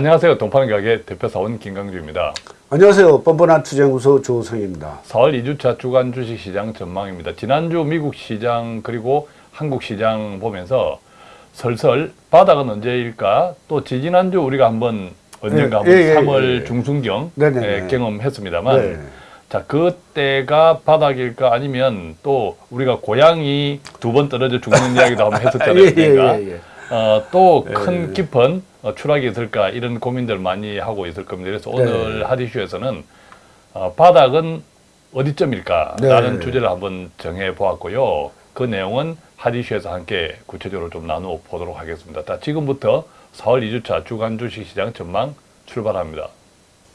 안녕하세요. 동파는 가게 대표사원 김강주입니다. 안녕하세요. 뻔뻔한 투자연구소 조성입니다. 4월 2주차 주간 주식시장 전망입니다. 지난주 미국 시장 그리고 한국 시장 보면서 설설 바닥은 언제일까? 또 지지난주 우리가 한번 언젠가 예, 한번 예, 3월 예. 중순경 네네네. 예, 경험했습니다만 네. 자 그때가 바닥일까 아니면 또 우리가 고양이 두 번 떨어져 죽는 이야기도 한번 했었잖아요. 예, 예, 그러니까 예, 예. 어, 또큰 예. 깊은 어, 추락이 있을까 이런 고민들 많이 하고 있을 겁니다. 그래서 네. 오늘 하디슈에서는 어, 바닥은 어디쯤일까라는 네. 주제를 한번 정해 보았고요. 그 내용은 하디슈에서 함께 구체적으로 좀 나누어 보도록 하겠습니다. 자, 지금부터 4월 2주차 주간 주식시장 전망 출발합니다.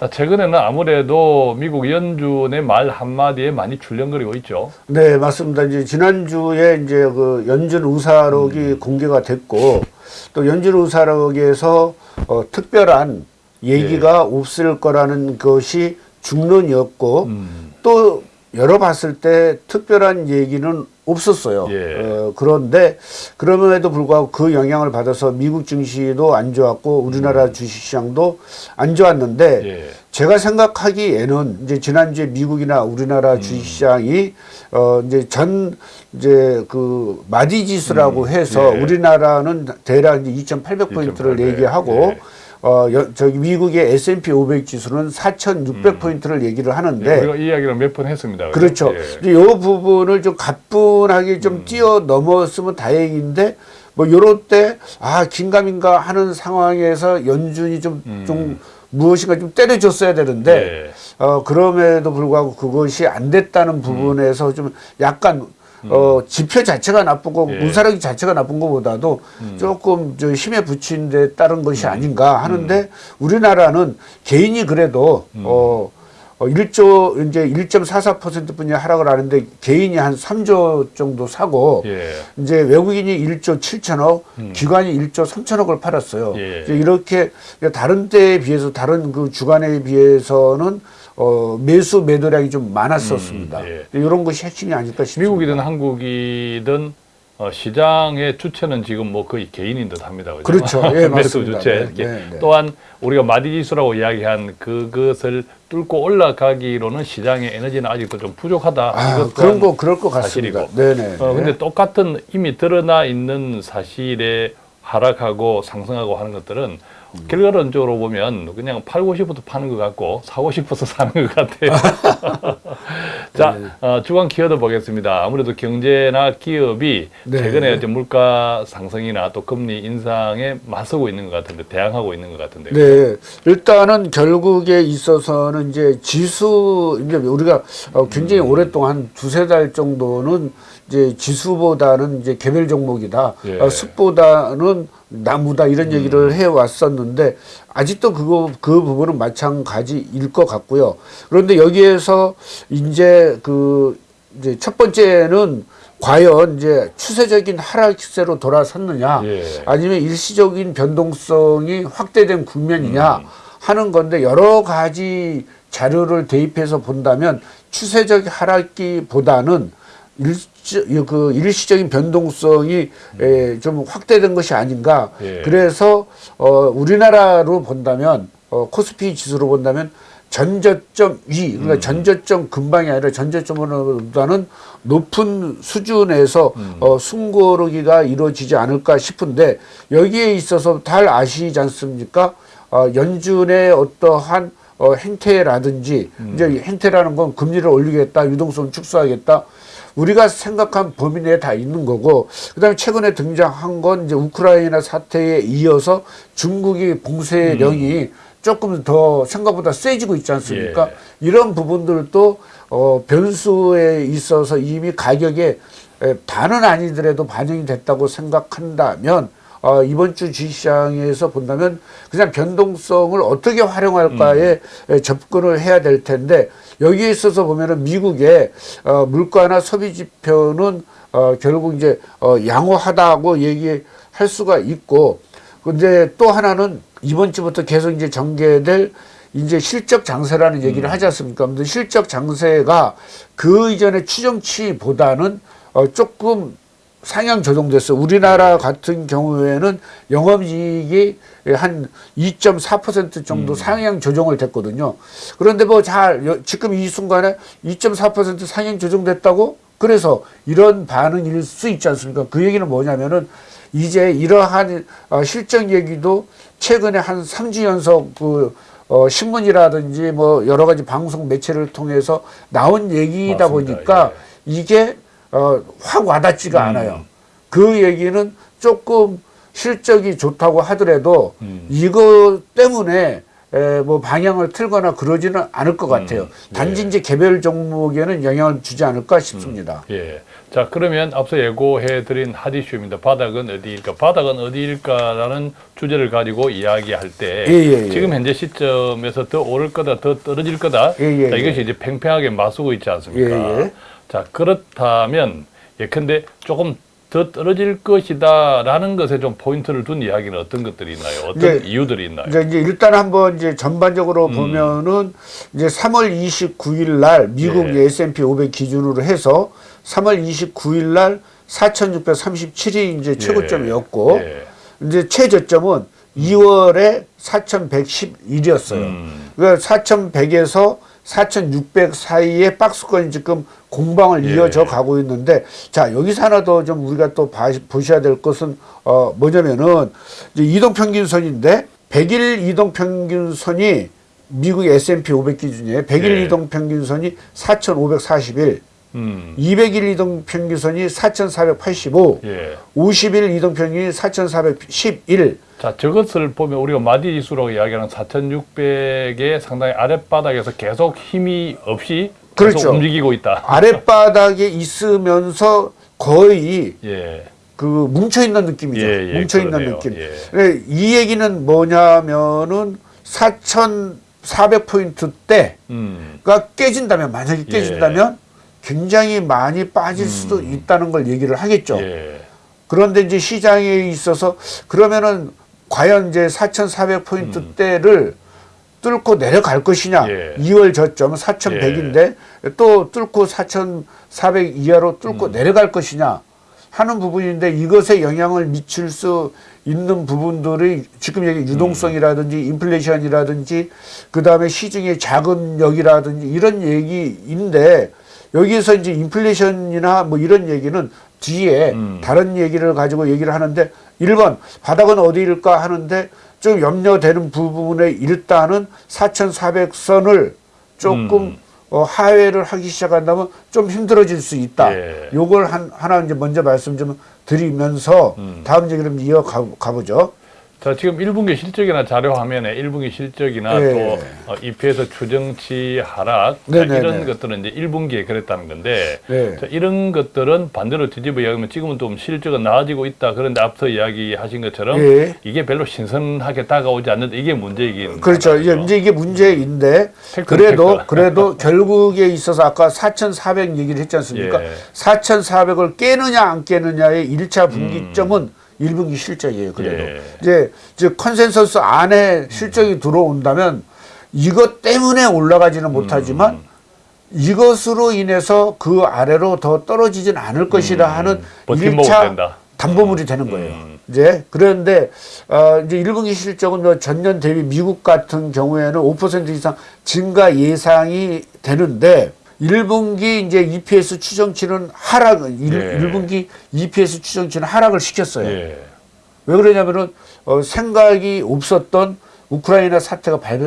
자, 최근에는 아무래도 미국 연준의 말 한마디에 많이 출렁거리고 있죠. 네, 맞습니다. 이제 지난주에 이제 그 연준 의사록이 음. 공개가 됐고 또 연준 의사록에서 어, 특별한 얘기가 없을 거라는 것이 중론이었고 음, 또 열어봤을 때 특별한 얘기는 없었어요. 예. 어, 그런데 그럼에도 불구하고 그 영향을 받아서 미국 증시도 안 좋았고 우리나라 주식시장도 안 좋았는데 음. 예. 제가 생각하기에는 이제 지난주에 미국이나 우리나라 음. 주식시장이 어 이제 전 이제 그 마디 지수라고 해서 예. 우리나라는 대략 이제 2,800포인트를 2,800, 얘기하고 예. 어 여, 저기 미국의 S&P 500 지수는 4,600포인트를 얘기를 하는데 우리가 이 이야기를 몇 번 했습니다. 네. 그렇죠. 예. 요 부분을 좀 가뿐하게 음. 좀 뛰어 넘었으면 다행인데 뭐 요럴 때 아 긴가민가 하는 상황에서 연준이 좀좀 무엇인가 좀 때려줬어야 되는데 음. 예. 어 그럼에도 불구하고 그것이 안 됐다는 음. 부분에서 좀 약간 어 지표 자체가 나쁘고 예. 음. 문사력이 자체가 나쁜 것보다도 조금 저 힘에 부친 데 따른 것이 아닌가 하는데 우리나라는 개인이 그래도 음. 어 어, 1조, 이제 1.44% 뿐이 하락을 하는데 개인이 한 3조 정도 사고 예. 이제 외국인이 1조 7천억, 기관이 1조 3천억을 팔았어요. 예. 이제 이렇게 다른 때에 비해서 다른 그 주간에 비해서는 어, 매수 매도량이 좀 많았었습니다. 음, 예. 이런 것이 핵심이 아닐까 싶습니다. 미국이든 한국이든 어, 시장의 주체는 지금 뭐 거의 개인인 듯 합니다. 그죠? 그렇죠. 예, 매수 맞습니다. 주체. 네. 네, 네. 또한 우리가 마디지수라고 이야기한 그것을 뚫고 올라가기로는 시장의 에너지는 아직도 좀 부족하다. 아, 그런 거 그럴 것 같습니다. 사실이고. 네네. 어, 근데 똑같은 이미 드러나 있는 사실에 하락하고 상승하고 하는 것들은 음. 결과론적으로 보면 그냥 팔고 싶어서 파는 것 같고 사고 싶어서 사는 것 같아요. 자, 네. 어, 주간 키워드 보겠습니다. 아무래도 경제나 기업이 네. 최근에 이제 물가 상승이나 또 금리 인상에 맞서고 있는 것 같은데 대항하고 있는 것 같은데. 네, 일단은 결국에 있어서는 이제 지수 이제 우리가 어, 굉장히 음. 오랫동안 한 두세 달 정도는 이제 지수보다는 이제 개별 종목이다, 예. 음. 어, 습보다는 나무다 이런 얘기를 해 왔었는데 아직도 그거 그 부분은 마찬가지일 것 같고요. 그런데 여기에서 이제 그 이제 첫 번째는 과연 이제 추세적인 하락세로 돌아섰느냐 예. 아니면 일시적인 변동성이 확대된 국면이냐 음. 하는 건데 여러 가지 자료를 대입해서 본다면 추세적 하락기보다는 일시, 그 일시적인 변동성이 에, 좀 확대된 것이 아닌가. 예. 그래서 어, 우리나라로 본다면 어, 코스피 지수로 본다면 전저점 위, 그러니까 음. 전저점 근방이 아니라 전저점보다는 높은 수준에서 음. 어, 숨고르기가 이루어지지 않을까 싶은데 여기에 있어서 잘 아시지 않습니까? 어, 연준의 어떠한 어, 행태라든지 음. 이제 행태라는 건 금리를 올리겠다, 유동성 축소하겠다. 우리가 생각한 범위 내에 다 있는 거고, 그 다음에 최근에 등장한 건 이제 우크라이나 사태에 이어서 중국이 봉쇄령이 조금 더 생각보다 세지고 있지 않습니까? 예. 이런 부분들도 어, 변수에 있어서 이미 가격에 에, 반은 아니더라도 반영이 됐다고 생각한다면 어, 이번 주 주식시장에서 본다면 그냥 변동성을 어떻게 활용할까에 에, 접근을 해야 될 텐데 여기에 있어서 보면은 미국의 어, 물가나 소비 지표는 어, 결국 이제 어, 양호하다고 얘기할 수가 있고 근데 또 하나는 이번 주부터 계속 이제 전개될 이제 실적 장세라는 얘기를 하지 않습니까? 근데 실적 장세가 그 이전의 추정치보다는 어, 조금 상향 조정됐어요. 우리나라 같은 경우에는 영업이익이 한 2.4% 정도 상향 조정을 됐거든요. 그런데 뭐 잘 지금 이 순간에 2.4% 상향 조정됐다고 그래서 이런 반응일 수 있지 않습니까? 그 얘기는 뭐냐면은 이제 이러한 어, 실적 얘기도 최근에 한 3주 연속 그 어, 신문이라든지 뭐 여러 가지 방송 매체를 통해서 나온 얘기다 맞습니다. 보니까 이게 어, 확 와닿지가 음. 않아요. 그 얘기는 조금 실적이 좋다고 하더라도 음. 이거 때문에 에, 뭐 방향을 틀거나 그러지는 않을 것 같아요. 음, 단지 예. 이제 개별 종목에는 영향을 주지 않을까 싶습니다. 예. 자, 그러면 앞서 예고해드린 핫 이슈입니다. 바닥은 어디일까? 바닥은 어디일까라는 주제를 가지고 이야기할 때 예, 예, 예. 지금 현재 시점에서 더 오를 거다, 더 떨어질 거다. 예, 예, 자, 이것이 예. 이제 팽팽하게 맞서고 있지 않습니까? 예, 예. 자, 그렇다면 예컨대 조금 더 떨어질 것이다 라는 것에 좀 포인트를 둔 이야기는 어떤 것들이 있나요? 어떤 이제- 이유들이 있나요? 이제, 이제 일단 한번 이제 전반적으로 음. 보면은 이제 3월 29일 날 미국 예. S&P 500 기준으로 해서 3월 29일 날 4,637이 이제 최고점이었고 예. 이제 최저점은 2월에 4,111이었어요. 음. 그러니까 4,100에서 4,600 사이에 박스권이 지금 공방을 예. 이어져 가고 있는데 자 여기서 하나 더 좀 우리가 또 봐, 보셔야 될 것은 어 뭐냐면은 이동 평균선인데 100일 이동 평균선이 미국 S&P 500 기준이에요. 100일 예. 이동 평균선이 4,541, 음. 200일 이동 평균선이 4,485, 예. 50일 이동 평균이 4,411. 자, 저것을 보면 우리가 마디 지수라고 이야기하는 4,600의 상당히 아랫바닥에서 계속 힘이 없이 계속 그렇죠. 움직이고 있다. 아랫바닥에 있으면서 거의 예. 그 뭉쳐 있는 느낌이죠. 예, 예, 뭉쳐 있는 그러네요. 느낌. 예. 네, 이 얘기는 뭐냐면은 4,400포인트 때가 음. 깨진다면 만약에 깨진다면 굉장히 많이 빠질 수도 있다는 걸 얘기를 하겠죠. 예. 그런데 이제 시장에 있어서 그러면은 과연 이제 4,400포인트 대를 뚫고 내려갈 것이냐. 음. 예. 2월 저점 4,100인데 또 뚫고 4,400 이하로 뚫고 음. 내려갈 것이냐 하는 부분인데 이것에 영향을 미칠 수 있는 부분들이 지금 얘기 유동성이라든지 인플레이션이라든지 그다음에 시중의 자금력이라든지 이런 얘기인데 여기에서 이제 인플레이션이나 뭐 이런 얘기는 뒤에 음. 다른 얘기를 가지고 얘기를 하는데 1번 바닥은 어디일까 하는데 좀 염려되는 부분에 일단은 4,400선을 조금 음. 어, 하회를 하기 시작한다면 좀 힘들어질 수 있다. 예. 요걸 한, 하나 이제 먼저 말씀 좀 드리면서 음. 다음 얘기를 좀 이어가 가보죠. 자, 지금 1분기 실적이나 자료 화면에 1분기 실적이나 예. 또 어, EPS 추정치 하락 자. 이런 것들은 이제 1분기에 그랬다는 건데 네. 자, 이런 것들은 반대로 뒤집어 이야기하면 지금은 좀 실적은 나아지고 있다. 그런데 앞서 이야기하신 것처럼 예. 이게 별로 신선하게 다가오지 않는데 이게 문제이긴 그렇죠. 이제, 이제 이게 문제인데 팩트는 그래도 팩트다. 그래도 결국에 있어서 아까 4,400 얘기를 했지 않습니까? 예. 4,400을 깨느냐 안 깨느냐의 일차 분기점은 1분기 실적이에요. 그래도 예. 이제 이제 컨센서스 안에 실적이 들어온다면 이것 때문에 올라가지는 못하지만 음. 이것으로 인해서 그 아래로 더 떨어지진 않을 것이라 하는 음. 일차 된다. 담보물이 되는 거예요. 음. 이제 그런데 어 이제 1분기 실적은 뭐 전년 대비 미국 같은 경우에는 5% 이상 증가 예상이 되는데 1분기 이제 EPS 추정치는 하락, 일 예. 1분기 EPS 추정치는 하락을 시켰어요. 예. 왜 그러냐면은 어, 생각이 없었던 우크라이나 사태가 발,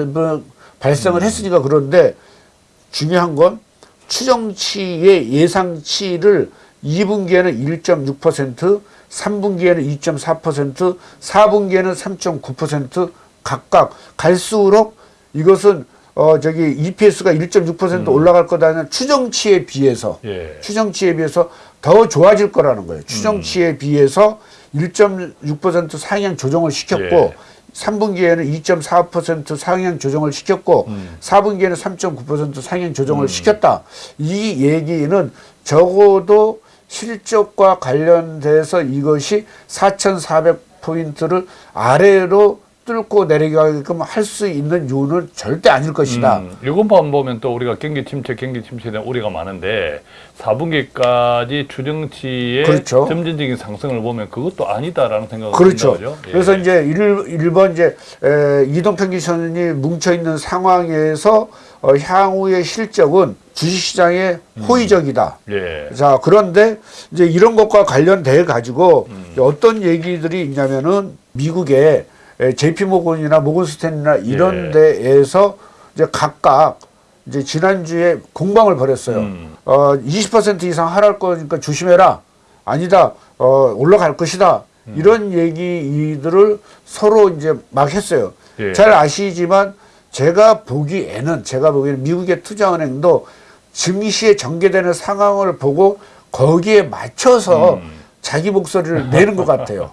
발생을 했으니까 그런데 중요한 건 추정치의 예상치를 2분기에는 1.6%, 3분기에는 2.4%, 4분기에는 3.9% 각각 갈수록 이것은 어 저기 EPS가 1.6% 올라갈 거다는 추정치에 비해서 예. 추정치에 비해서 더 좋아질 거라는 거예요. 추정치에 비해서 1.6% 상향 조정을 시켰고 예. 3분기에는 2.4% 상향 조정을 시켰고 음. 4분기에는 3.9% 상향 조정을 시켰다. 이 얘기는 적어도 실적과 관련돼서 이것이 4,400 포인트를 아래로 뚫고 내려가게끔 할 수 있는 이유는 절대 아닐 것이다. 음, 이것만 보면 또 우리가 경기 침체, 경기 침체에 대한 우려가 많은데 4분기까지 추정치의 그렇죠. 점진적인 상승을 보면 그것도 아니다라는 생각을 그렇죠. 든다, 그죠? 예. 그래서 이제 일, 일본 이제 에, 이동평균선이 뭉쳐 있는 상황에서 어, 향후의 실적은 주식시장에 음. 호의적이다. 예. 자 그런데 이제 이런 것과 관련돼 가지고 음. 어떤 얘기들이 있냐면은 미국의 JP 모건이나 모건스탠이나 이런 예. 데에서 이제 각각 이제 지난주에 공방을 벌였어요. 음. 어, 20% 이상 하랄 거니까 조심해라. 아니다. 어, 올라갈 것이다. 음. 이런 얘기들을 서로 이제 막 했어요. 예. 잘 아시지만 제가 보기에는 제가 보기에는 미국의 투자은행도 증시에 전개되는 상황을 보고 거기에 맞춰서 음. 자기 목소리를 내는 것 같아요.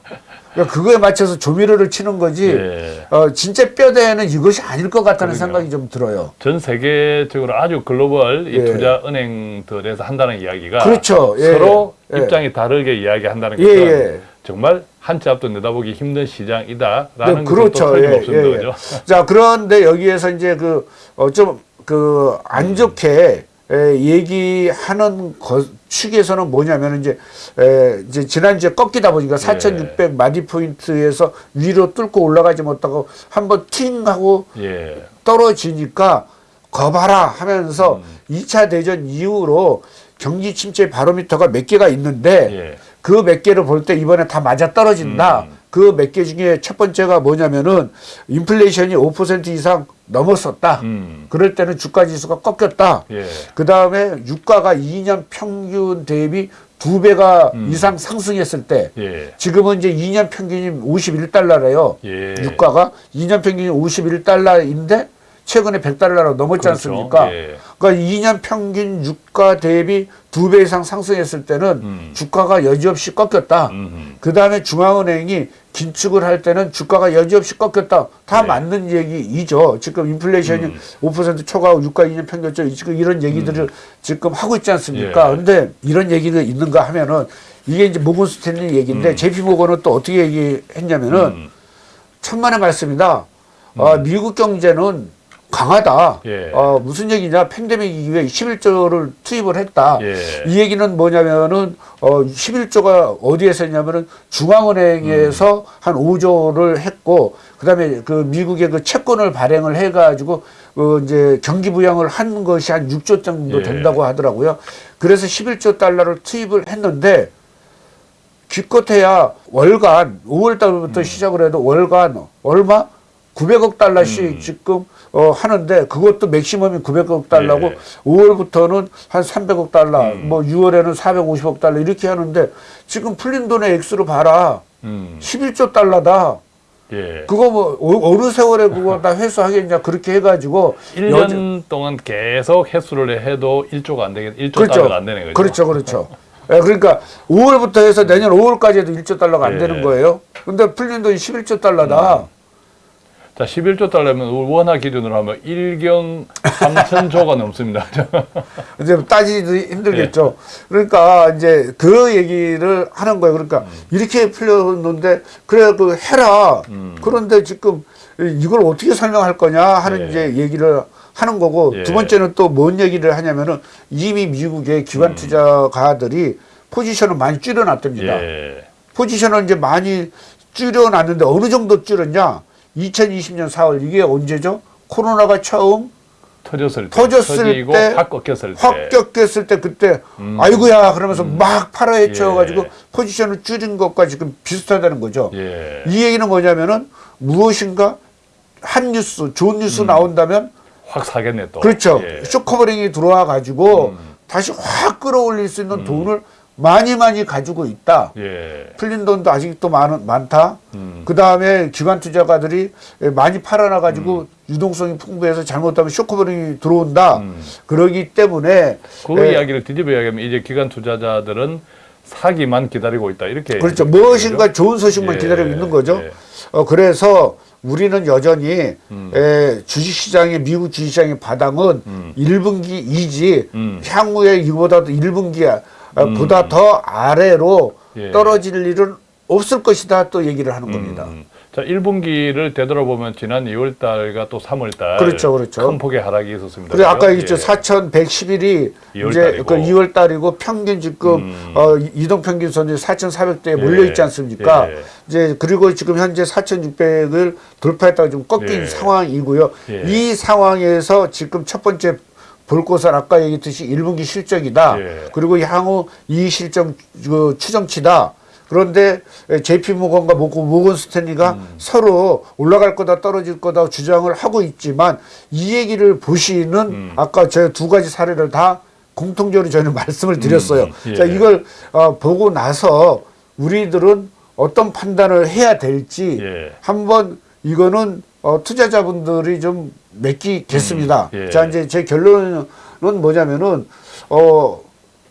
그러니까 그거에 맞춰서 조미료를 치는 거지. 예. 어, 진짜 뼈대에는 이것이 아닐 것 같다는 그러게요. 생각이 좀 들어요. 전 세계적으로 아주 글로벌 이 예. 투자 은행들에서 한다는 이야기가 그렇죠. 예. 서로 예. 입장이 다르게 이야기한다는 예, 것은 예. 정말 한 치 앞도 내다보기 힘든 시장이다라는 네, 것도 그렇죠. 예, 예. 그죠? 자, 그런데 여기에서 이제 그, 어, 좀, 그, 안 좋게, 에, 얘기하는 것, 측에서는 뭐냐면 이제, 에, 이제 지난주에 꺾이다 보니까 4,600 마디 포인트에서 위로 뚫고 올라가지 못하고 한번 팅 하고 예. 떨어지니까 거봐라 하면서 음. 이 2차 대전 이후로 경기 침체 바로미터가 몇 개가 있는데 예. 그몇 개를 볼 때 이번에 다 맞아 떨어진다. 음. 그 몇 개 중에 첫 번째가 뭐냐면은 인플레이션이 5% 이상 넘었었다. 음. 그럴 때는 주가 지수가 꺾였다. 예. 그 다음에 유가가 2년 평균 대비 두 배가 음. 이상 상승했을 때 예. 지금은 이제 2년 평균이 51달러래요. 예. 유가가 2년 평균이 51달러인데 최근에 100달러로 넘었지 그렇죠. 않습니까? 예. 그러니까 2년 평균 유가 대비 두 배 이상 상승했을 때는 음. 주가가 여지없이 꺾였다. 음. 그 다음에 중앙은행이 긴축을 할 때는 주가가 여지없이 꺾였다. 다 네. 맞는 얘기이죠. 지금 인플레이션이 음. 5% 초과하고 유가 2년 평균점 지금 이런 얘기들을 지금 하고 있지 않습니까? 예. 근데 이런 얘기가 있는가 하면은 이게 이제 모건 스탠리 얘기인데 음. JP 모건은 또 어떻게 얘기했냐면은 음. 천만의 말씀이다. 어, 미국 경제는 강하다. 예. 어, 무슨 얘기냐? 팬데믹 이후에 11조를 투입을 했다. 예. 이 얘기는 뭐냐면은 어 11조가 어디에서 했냐면은 중앙은행에서 음. 한 5조를 했고 그 다음에 그 미국의 그 채권을 발행을 해 가지고 어 이제 경기 부양을 한 것이 한 6조 정도 예. 된다고 하더라고요. 그래서 11조 달러를 투입을 했는데 기껏해야 월간 5월 달부터 시작을 해도 월간 얼마 900억 달러씩 음. 지금 어 하는데 그것도 맥시멈이 900억 달러고 예. 5월부터는 한 300억 달러, 음. 뭐 6월에는 450억 달러 이렇게 하는데 지금 풀린 돈의 액수로 봐라. 음. 11조 달러다. 예. 그거 뭐 어- 어느 세월에 그거 다 회수하겠냐 그렇게 해가지고 1년 동안 계속 횟수를 해도 1조가 안 되겠, 1조 그렇죠. 달러가 안 되는 거죠. 그렇죠, 그렇죠. 예, 그러니까 5월부터 해서 내년 5월까지도 1조 달러가 안 예. 되는 거예요. 근데 풀린 돈이 11조 달러다. 자, 11조 달러면 원화 기준으로 하면 1경 3천조가 넘습니다. 이제 따지기도 힘들겠죠. 예. 그러니까 이제 그 얘기를 하는 거예요. 그러니까 이렇게 풀렸는데 그래 그 해라. 음. 그런데 지금 이걸 어떻게 설명할 거냐 하는 예. 이제 얘기를 하는 거고 예. 두 번째는 또 뭔 얘기를 하냐면은 이미 미국의 음. 기관 투자가들이 포지션을 많이 줄여놨답니다. 예. 포지션을 이제 많이 줄여놨는데 어느 정도 줄였냐? 2020년 4월 이게 언제죠? 코로나가 처음 터졌을 때, 터졌을 때, 확 꺾였을 때. 확 꺾였을 때 그때 음. 아이고야 그러면서 막 팔아 헤쳐가지고 예. 포지션을 줄인 것과 지금 비슷하다는 거죠. 예. 이 얘기는 뭐냐면은 무엇인가 한 뉴스, 좋은 음. 뉴스 나온다면 확 사겠네 또. 그렇죠. 예. short covering이 들어와 가지고 음. 다시 확 끌어올릴 수 있는 돈을 많이 많이 가지고 있다. 예. 풀린 돈도 아직도 많, 많다. 음. 그 다음에 기관 투자가들이 많이 팔아놔가지고 유동성이 풍부해서 잘못하면 short covering이 들어온다. 음. 그러기 때문에 그 예, 이야기를 뒤집어 이야기하면 이제 기관 투자자들은 사기만 기다리고 있다 이렇게 그렇죠. 무엇인가 거죠. 좋은 소식만 예, 기다리고 있는 거죠. 예. 어, 그래서 우리는 여전히 음. 에, 주식시장의 미국 주식시장의 바닥은 음. 1분기 이지 음. 향후에 이보다도 1분기 보다 더 아래로 예. 떨어질 일은 없을 것이다 또 얘기를 하는 겁니다. 음. 자, 1분기를 되돌아보면 지난 2월 달과 또 3월 달 그렇죠, 그렇죠. 큰 폭의 하락이 있었습니다. 그리고 아까? 얘기했죠. 예. 4,111이 2월 이제 달이고. 그 2월 달이고 평균 지금 음. 어, 이동 평균선이 4,400대에 몰려 있지 않습니까? 예. 이제 그리고 지금 현재 4,600을 돌파했다가 좀 꺾인 예. 상황이고요. 예. 이 상황에서 지금 첫 번째 볼 것은 아까 얘기했듯이 1분기 실적이다. 예. 그리고 향후 이 실적 그 추정치다. 그런데 JP 모건과 모건, 스탠리가 음. 서로 올라갈 거다 떨어질 거다 주장을 하고 있지만 이 얘기를 보시는 음. 아까 제가 두 가지 사례를 다 공통적으로 저는 말씀을 드렸어요. 음, 예. 자 이걸 어, 보고 나서 우리들은 어떤 판단을 해야 될지 예. 한번 이거는 어, 투자자분들이 좀 맡기겠습니다. 음, 예. 자 이제 제 결론은 뭐냐면은 어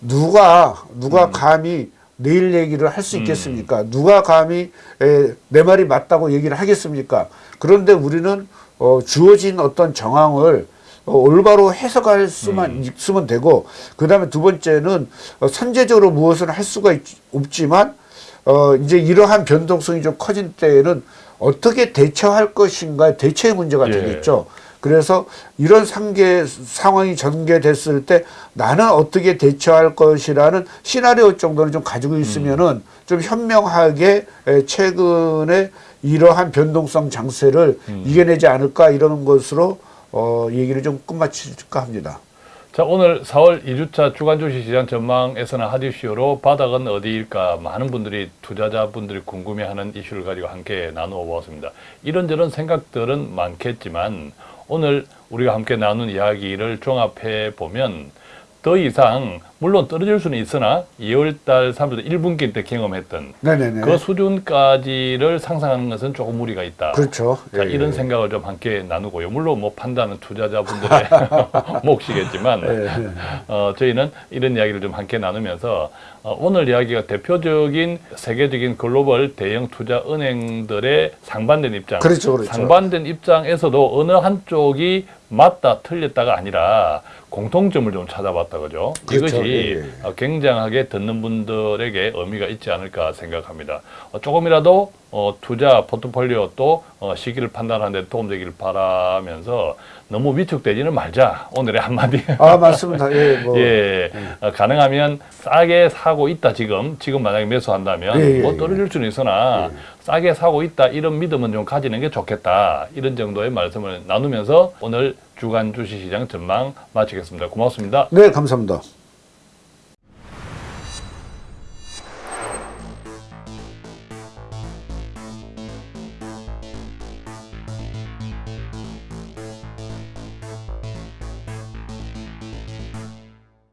누가 누가 음. 감히 내일 얘기를 할 수 있겠습니까? 누가 감히 에, 내 말이 맞다고 얘기를 하겠습니까? 그런데 우리는 어, 주어진 어떤 정황을 어, 올바로 해석할 수만 음. 있으면 되고 그 다음에 두 번째는 어, 선제적으로 무엇을 할 수가 있, 없지만 어, 이제 이러한 변동성이 좀 커진 때에는 어떻게 대처할 것인가 대처의 문제가 예. 되겠죠. 그래서 이런 상계 상황이 전개됐을 때 나는 어떻게 대처할 것이라는 시나리오 정도는 좀 가지고 있으면은 좀 현명하게 에, 최근에 이러한 변동성 장세를 이겨내지 않을까 이러는 것으로 어, 얘기를 좀 끝마칠까 합니다. 자, 오늘 4월 2주차 주간 주식 시장 전망에서는 하디쇼로 바닥은 어디일까 많은 분들이 투자자분들이 궁금해하는 이슈를 가지고 함께 나누어 보았습니다. 이런저런 생각들은 많겠지만 오늘 우리가 함께 나눈 이야기를 종합해 보면 더 이상 물론 떨어질 수는 있으나 2월달 3월 1분기 때 경험했던 네네네. 그 수준까지를 상상하는 것은 조금 무리가 있다. 그렇죠. 자, 예, 이런 예. 생각을 좀 함께 나누고요. 물론 뭐 판단은 투자자분들의 몫이겠지만 예, 어, 저희는 이런 이야기를 좀 함께 나누면서 어, 오늘 이야기가 대표적인 세계적인 글로벌 대형 투자 은행들의 상반된 입장, 그렇죠, 그렇죠. 상반된 입장에서도 어느 한쪽이 맞다 틀렸다가 아니라 공통점을 좀 찾아봤다 그죠? 그렇죠. 이것이 예, 예. 어, 굉장하게 듣는 분들에게 의미가 있지 않을까 생각합니다. 어, 조금이라도 어, 투자 포트폴리오 또 어, 시기를 판단하는 데 도움되기를 바라면서 너무 위축되지는 말자. 오늘의 한마디. 아 맞습니다. 예, 뭐 예, 어, 가능하면 싸게 사고 있다 지금 지금 만약에 매수한다면 예, 예, 뭐 예. 떨어질 수는 있으나 싸게 사고 있다 이런 믿음은 좀 가지는 게 좋겠다 이런 정도의 말씀을 나누면서 오늘 주간 주식시장 전망 마치겠습니다. 고맙습니다. 네 감사합니다.